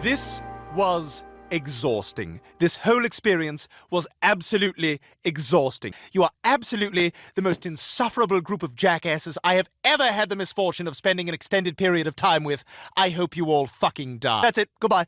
This was exhausting. This whole experience was absolutely exhausting. You are absolutely the most insufferable group of jackasses I have ever had the misfortune of spending an extended period of time with. I hope you all fucking die. That's it. Goodbye.